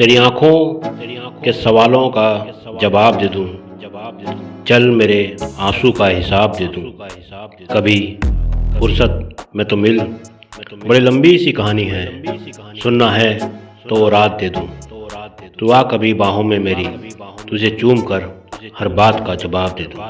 तेरी आँखों के सवालों का जवाब दे दूँ। चल मेरे आँसू का हिसाब दे दूँ। कभी फुर्सत में तो मिल। बड़ी लंबी सी कहानी है। सुनना है तो रात दे दूँ। तो तू आ कभी बाहों में मेरी। तुझे चूम कर हर बात का जवाब दे दूँ।